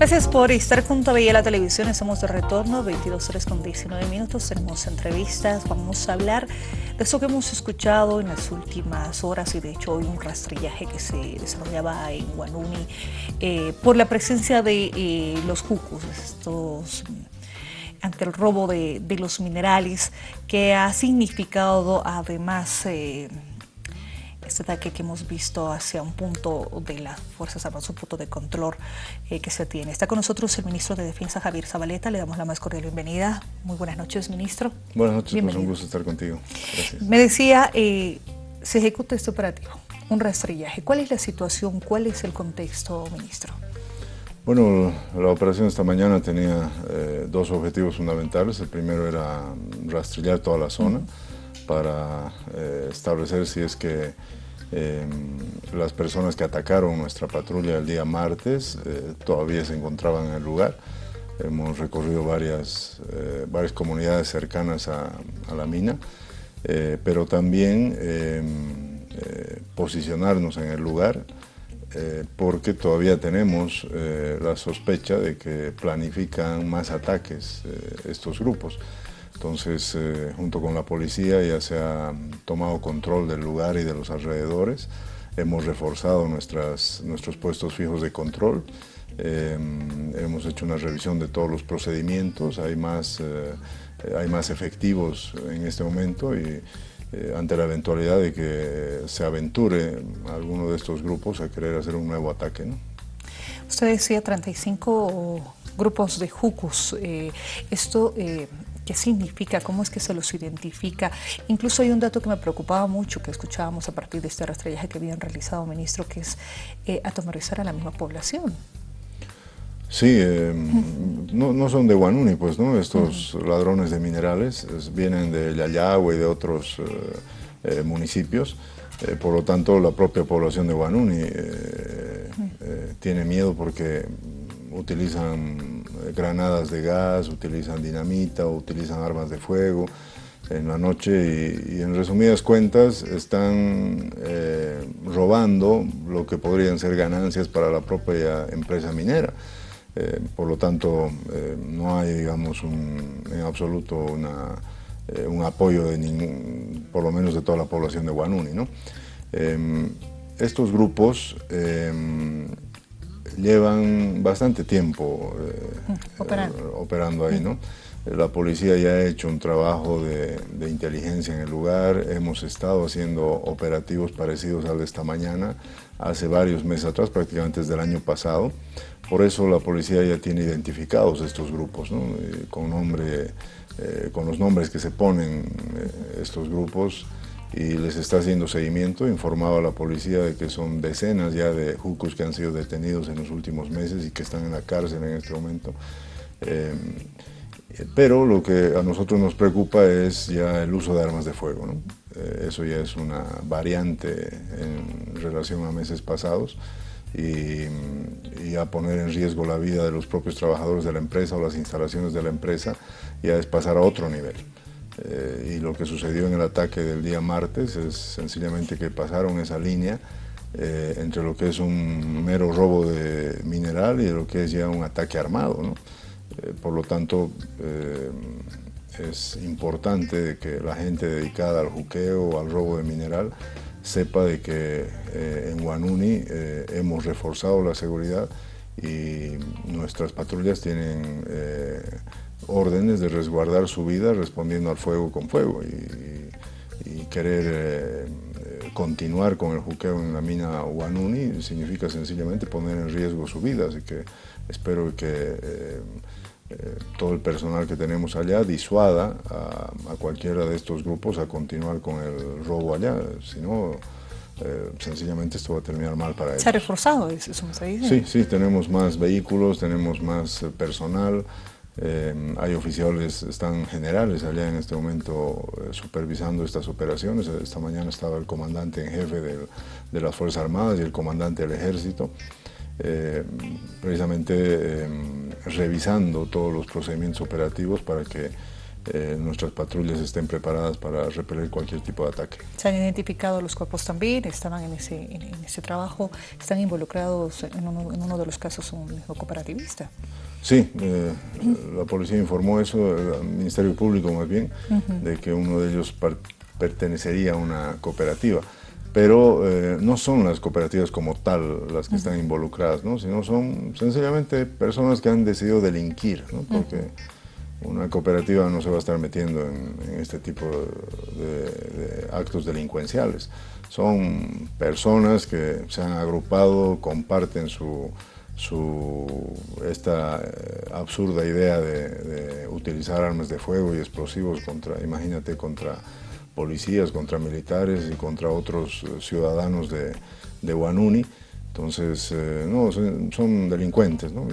Gracias por estar junto a Bella la Televisión. Estamos de retorno, 22 horas con 19 minutos. Tenemos entrevistas. Vamos a hablar de eso que hemos escuchado en las últimas horas y de hecho hoy un rastrillaje que se desarrollaba en Guanuni eh, por la presencia de eh, los jucos, estos ante el robo de, los minerales que ha significado además... Eh, este ataque que hemos visto hacia un punto de las Fuerzas Armadas, un punto de control eh, que se tiene. Está con nosotros el ministro de Defensa, Javier Zabaleta. Le damos la más cordial bienvenida. Muy buenas noches, ministro. Buenas noches, es pues, un gusto estar contigo. Gracias. Me decía, eh, se ejecuta este operativo, un rastrillaje. ¿Cuál es la situación? ¿Cuál es el contexto, ministro? Bueno, la operación esta mañana tenía eh, dos objetivos fundamentales. El primero era rastrillar toda la zona para establecer si es que Em, las personas que atacaron nuestra patrulla el día martes eh, todavía se encontraban en el lugar. Hemos recorrido varias, eh, varias comunidades cercanas a, la mina, eh, pero también em, posicionarnos en el lugar porque todavía tenemos la sospecha de que planifican más ataques estos grupos. Entonces, eh, junto con la policía ya se ha tomado control del lugar y de los alrededores. Hemos reforzado nuestras, nuestros puestos fijos de control. Em, hemos hecho una revisión de todos los procedimientos. Hay más, eh, hay más efectivos en este momento y eh, ante la eventualidad de que se aventure alguno de estos grupos a querer hacer un nuevo ataque. ¿no? Usted decía 35 grupos de jucus. esto qué significa, cómo es que se los identifica. Incluso hay un dato que me preocupaba mucho, que escuchábamos a partir de este rastrellaje que habían realizado, ministro, que es eh, atomarizar a la misma población. Sí, eh, no, son de Guanuni, pues, ¿no? Estos ladrones de minerales vienen de Yayagua y de otros eh, municipios. Por lo tanto, la propia población de Guanuni tiene miedo porque utilizan eh, granadas de gas, utilizan dinamita, utilizan armas de fuego en la noche y, en resumidas cuentas están eh, robando lo que podrían ser ganancias para la propia empresa minera. Eh, por lo tanto, no hay, digamos, en absoluto un apoyo de ningún, por lo menos de toda la población de Guanuni. ¿no? estos grupos llevan bastante tiempo eh, operando. ahí, ¿no? La policía ya ha hecho un trabajo de, inteligencia en el lugar, hemos estado haciendo operativos parecidos al de esta mañana, hace varios meses atrás, prácticamente desde el año pasado. Por eso la policía ya tiene identificados estos grupos, eh, con, eh, con los nombres que se ponen estos grupos, y les está haciendo seguimiento, informaba a la policía de que son decenas ya de jucos que han sido detenidos en los últimos meses y que están en la cárcel en este momento. Eh, pero lo que a nosotros nos preocupa es ya el uso de armas de fuego. Eh, eso ya es una variante en relación a meses pasados y, y, a poner en riesgo la vida de los propios trabajadores de la empresa o las instalaciones de la empresa ya es pasar a otro nivel. Eh, y lo que sucedió en el ataque del día martes es sencillamente que pasaron esa línea eh, entre lo que es un mero robo de mineral y lo que es ya un ataque armado. Eh, por lo tanto, es importante que la gente dedicada al juqueo al robo de mineral sepa de que en Guanuni hemos reforzado la seguridad y nuestras patrullas tienen órdenes de resguardar su vida respondiendo al fuego con fuego y, querer eh, eh, continuar con el juqueo en la mina Wanuni significa sencillamente poner en riesgo su vida, así que espero que eh, todo el personal que tenemos allá disuada a, cualquiera de estos grupos a continuar con el robo allá, si no sencillamente esto va a terminar mal para ellos. ¿Se ha reforzado eso? Sí, sí, tenemos más vehículos, tenemos más personal, eh, hay oficiales, están generales allá en este momento eh, supervisando estas operaciones. Esta mañana estaba el comandante en jefe de, las Fuerzas Armadas y el comandante del Ejército, eh, precisamente revisando todos los procedimientos operativos para que eh, nuestras patrullas estén preparadas para repeler cualquier tipo de ataque. ¿Se han identificado los cuerpos también? ¿Estaban en ese, en, ese trabajo? ¿Están involucrados en uno, en uno, de los casos un cooperativista? Sí, eh, la policía informó eso, el Ministerio Público más bien, de que uno de ellos pertenecería a una cooperativa pero eh, no son las cooperativas como tal las que están involucradas, ¿no? sino son sencillamente personas que han decidido delinquir, ¿no? porque una cooperativa no se va a estar metiendo en, este tipo de, actos delincuenciales. Son personas que se han agrupado, comparten su, esta eh, absurda idea de, de utilizar armas de fuego y explosivos contra, imagínate, contra policías, contra militares y contra otros eh, ciudadanos de, de Guanuni. Entonces, eh, no, son, delincuentes. ¿no?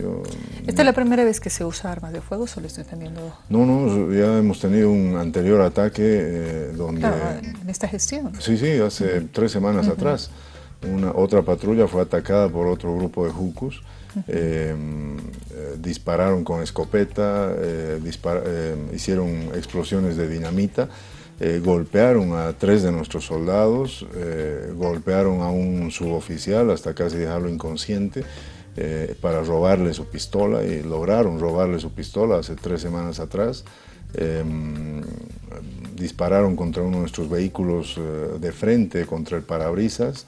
¿Esta es la primera vez que se usa armas de fuego o lo estoy entendiendo? No, no, ya hemos tenido un anterior ataque eh, donde... Claro, en esta gestión. Sí, sí, hace tres semanas atrás. Una, otra patrulla fue atacada por otro grupo de jucos. dispararon con escopeta, hicieron explosiones de dinamita eh, golpearon a tres de nuestros soldados, eh, golpearon a un suboficial hasta casi dejarlo inconsciente eh, para robarle su pistola y lograron robarle su pistola hace tres semanas atrás. Em, dispararon contra uno de nuestros vehículos de frente, contra el parabrisas.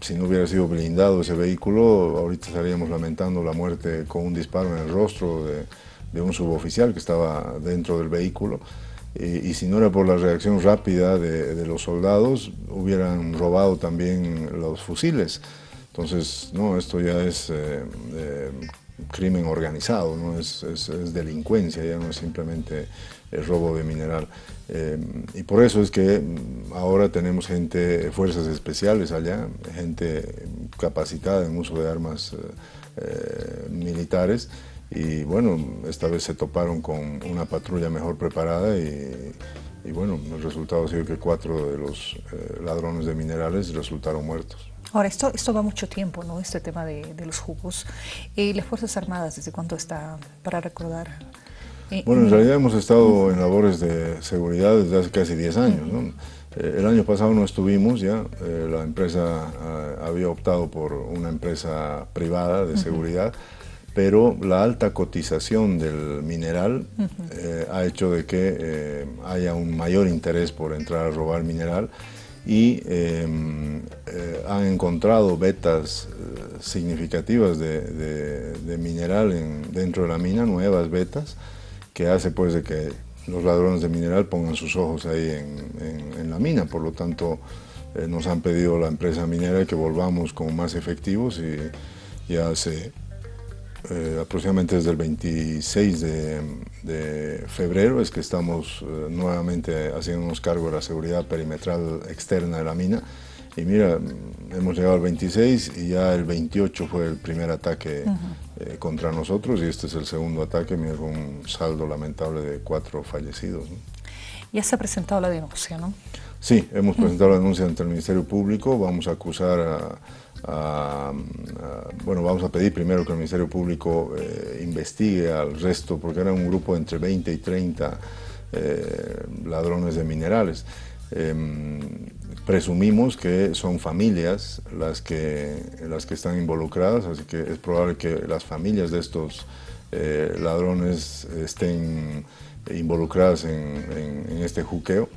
si no hubiera sido blindado ese vehículo, ahorita estaríamos lamentando la muerte con un disparo en el rostro de, de un suboficial que estaba dentro del vehículo y si no era por la reacción rápida de, los soldados, hubieran robado también los fusiles. Entonces, no, esto ya es eh, eh, crimen organizado, ¿no? Es, delincuencia, ya no es simplemente el robo de mineral. Eh, y por eso es que ahora tenemos gente, fuerzas especiales allá, gente capacitada en uso de armas militares, y bueno, esta vez se toparon con una patrulla mejor preparada y, bueno, el resultado ha sido que cuatro de los eh, ladrones de minerales resultaron muertos. Ahora, esto, esto va mucho tiempo, ¿no? Este tema de, los jugos. ¿Y las Fuerzas Armadas desde cuánto está para recordar? Eh, bueno, en realidad hemos estado en labores de seguridad desde hace casi 10 años, ¿no? Eh, el año pasado no estuvimos ya, la empresa había optado por una empresa privada de seguridad, pero la alta cotización del mineral eh, ha hecho de que eh, haya un mayor interés por entrar a robar mineral y em, eh, han encontrado vetas significativas de, mineral dentro de la mina, nuevas vetas, que hace pues de que los ladrones de mineral pongan sus ojos ahí en, en la mina, por lo tanto nos han pedido la empresa minera que volvamos como más efectivos y ya se eh, aproximadamente desde el 26 de, febrero es que estamos eh, nuevamente haciéndonos cargo de la seguridad perimetral externa de la mina. Y mira, hemos llegado al 26 y ya el 28 fue el primer ataque eh, contra nosotros y este es el segundo ataque, mira, con un saldo lamentable de cuatro fallecidos. Ya se ha presentado la denuncia, ¿no? Sí, hemos presentado la denuncia ante el Ministerio Público, vamos a acusar a bueno, vamos a pedir primero que el Ministerio Público eh, investigue al resto, porque era un grupo entre 20 y 30 eh, ladrones de minerales. Em, presumimos que son familias las que, las que están involucradas, así que es probable que las familias de estos eh, ladrones estén involucradas en, en este juqueo.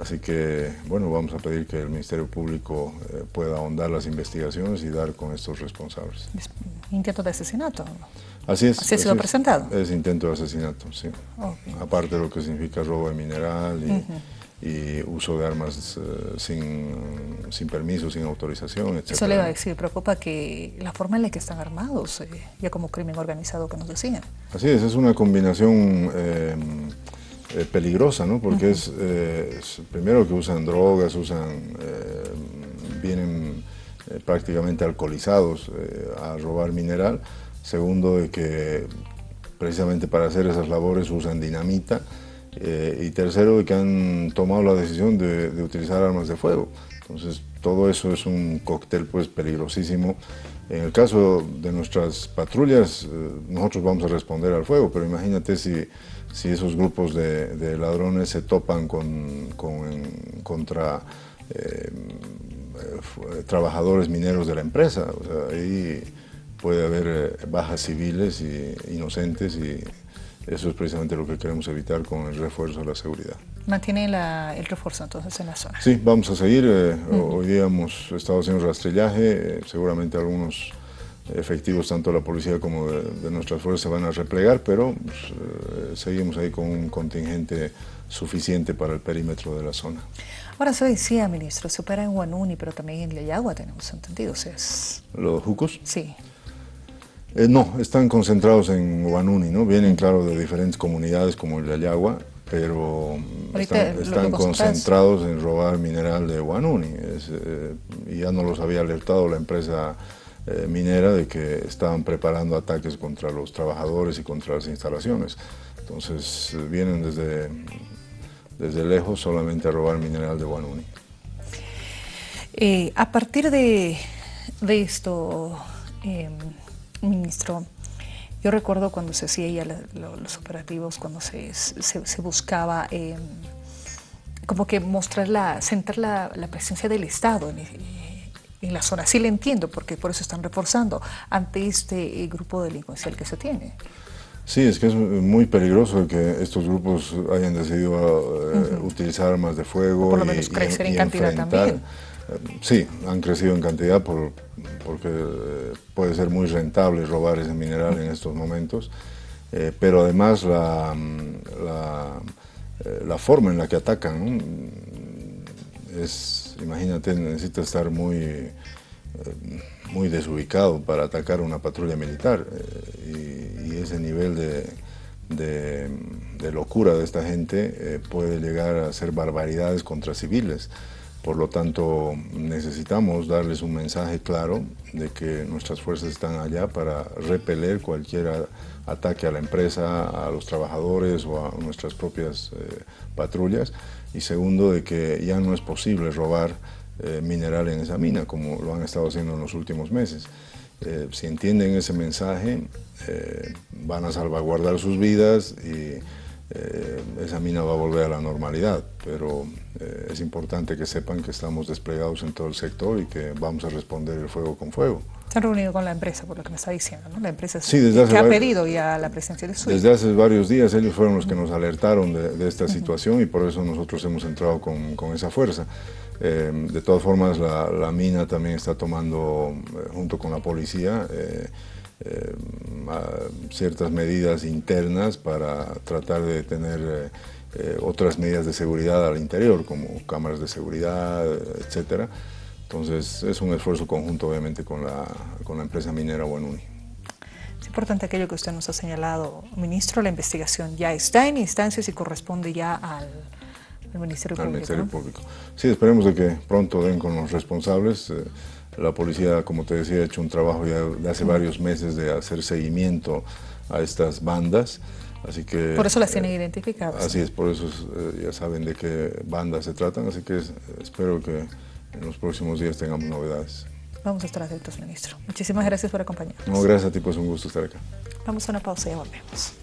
Así que, bueno, vamos a pedir que el Ministerio Público eh, pueda ahondar las investigaciones y dar con estos responsables. ¿Intento de asesinato? Así es. ¿Así ha sido presentado? Es intento de asesinato, sí. Aparte de lo que significa robo de mineral y, uso de armas eh, sin, sin, permiso, sin autorización, etc. Eso le iba a decir, preocupa que la forma en la que están armados, eh, ya como crimen organizado que nos decían. Así es, es una combinación... Eh, peligrosa, ¿no? Porque es, eh, primero que usan drogas, usan, eh, vienen prácticamente alcoholizados a robar mineral. Segundo, de que precisamente para hacer esas labores usan dinamita. y tercero, de que han tomado la decisión de, utilizar armas de fuego. Entonces, todo eso es un cóctel pues peligrosísimo En el caso de nuestras patrullas, nosotros vamos a responder al fuego, pero imagínate si, si esos grupos de, ladrones se topan con, contra trabajadores mineros de la empresa. ahí puede haber bajas civiles y inocentes y eso es precisamente lo que queremos evitar con el refuerzo de la seguridad. ¿Mantiene el refuerzo entonces en la zona? Sí, vamos a seguir. Eh, hoy día hemos estado haciendo rastrillaje, eh, seguramente algunos efectivos tanto de la policía como de, nuestras fuerzas se van a replegar, pero pues, eh, seguimos ahí con un contingente suficiente para el perímetro de la zona. Ahora se decía, ministro, se opera en Guanuni, pero también en Yayagua tenemos entendido. es... ¿Los jucos? Sí. Eh, no, están concentrados en Guanuni, ¿no? Vienen, claro, de diferentes comunidades como el de Ayagua, pero están, concentrados en robar mineral de Guanuni. Eh, y ya nos los había alertado la empresa eh, minera de que estaban preparando ataques contra los trabajadores y contra las instalaciones. Entonces vienen desde, desde lejos solamente a robar mineral de Guanuni. a partir de, de esto, em, Ministro, yo recuerdo cuando se hacía los operativos, cuando se, buscaba em, como que mostrar la, centrar la, presencia del Estado en, la zona. Sí le entiendo, porque por eso están reforzando ante este eh, grupo delincuencial que se tiene. Sí, es que es muy peligroso que estos grupos hayan decidido eh, utilizar armas de fuego. por lo menos crecer en cantidad también. Sí, han crecido en cantidad por, porque eh, puede ser muy rentable robar ese mineral en estos momentos, eh, pero además la, eh, la, forma en la que atacan es, imagínate, necesita estar muy, muy desubicado para atacar una patrulla militar y, ese nivel de, de, locura de esta gente puede llegar a hacer barbaridades contra civiles. Por lo tanto, necesitamos darles un mensaje claro de que nuestras fuerzas están allá para repeler cualquier ataque a la empresa, a los trabajadores o a nuestras propias eh, patrullas. Y segundo, de que ya no es posible robar eh, mineral en esa mina, como lo han estado haciendo en los últimos meses. Eh, si entienden ese mensaje, van a salvaguardar sus vidas y eh, esa mina va a volver a la normalidad, pero eh, es importante que sepan que estamos desplegados en todo el sector y que vamos a responder el fuego con fuego. Se han reunido con la empresa, por lo que me está diciendo, ¿no? La empresa sí, desde que ha pedido ya la presencia de su Desde hace varios días ellos fueron los que nos alertaron de, esta situación y por eso nosotros hemos entrado con, con esa fuerza. Eh, de todas formas, la, la, mina también está tomando, junto con la policía, eh, ciertas medidas internas para tratar de tener eh, eh, otras medidas de seguridad al interior, como cámaras de seguridad, etcétera. Entonces es un esfuerzo conjunto obviamente con la, con la empresa minera Buenuni. Es importante aquello que usted nos ha señalado, ministro, la investigación ya está en instancias y corresponde ya al, Ministerio Público. Al Ministerio Público. Sí, esperemos de que pronto den con los responsables. La policía, como te decía, ha hecho un trabajo ya de hace varios meses de hacer seguimiento a estas bandas. Así que, por eso las tienen eh, identificadas. Así es, por eso eh, ya saben de qué bandas se tratan, así que espero que en los próximos días tengamos novedades. Vamos a estar atentos, ministro. Muchísimas gracias por acompañarnos. No, gracias a ti, pues un gusto estar acá. Vamos a una pausa y ya volvemos.